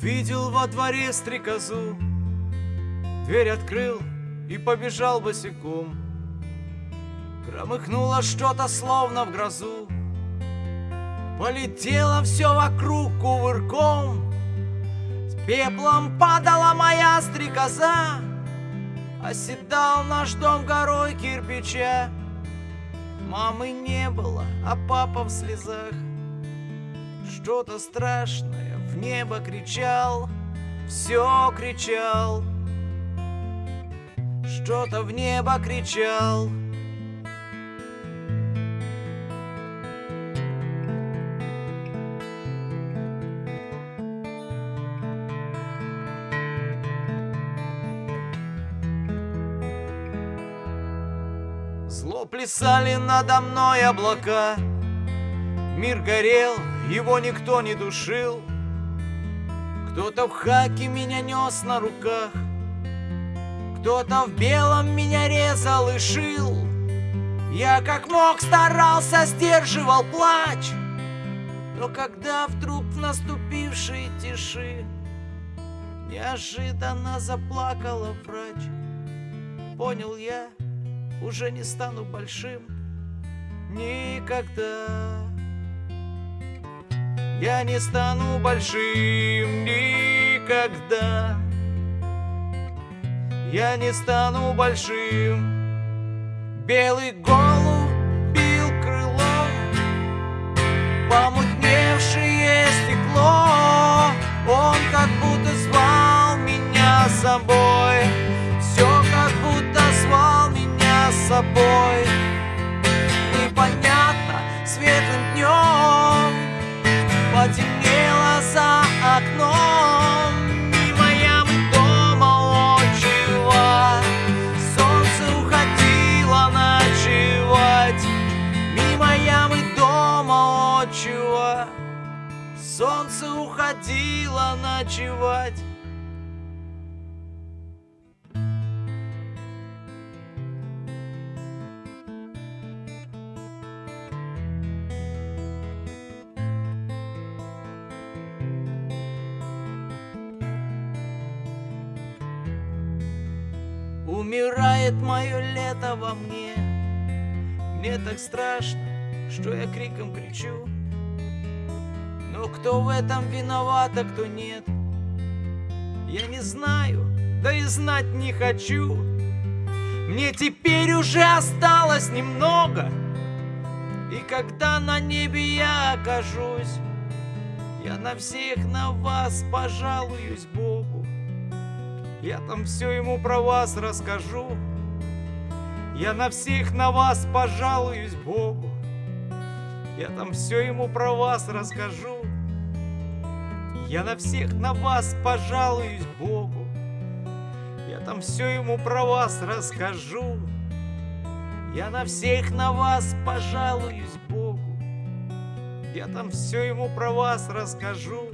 Увидел во дворе стрекозу, Дверь открыл и побежал босиком. Громыхнуло что-то словно в грозу, Полетело все вокруг кувырком, С пеплом падала моя стрекоза, Оседал наш дом горой кирпича. Мамы не было, а папа в слезах. Что-то страшное в небо кричал, все кричал. Что-то в небо кричал. Зло плясали надо мной облака Мир горел, его никто не душил Кто-то в хаке меня нес на руках. Кто-то в белом меня резал и шил. Я как мог старался, сдерживал плач. Но когда вдруг в наступившей тиши Неожиданно заплакала врач Понял я, уже не стану большим никогда. Я не стану большим никогда. Я не стану большим. Белый голубь бил крылом, помутневшее стекло. Он как будто звал меня с собой. Отчего солнце уходило ночевать. Умирает мое лето во мне. Мне так страшно, что я криком кричу Но кто в этом виноват, а кто нет Я не знаю, да и знать не хочу Мне теперь уже осталось немного И когда на небе я окажусь Я на всех на вас пожалуюсь Богу я там все ему про вас расскажу. Я на всех на вас пожалуюсь Богу. Я там все ему про вас расскажу. Я на всех на вас пожалуюсь Богу. Я там все ему про вас расскажу. Я на всех на вас пожалуюсь Богу. Я там все ему про вас расскажу.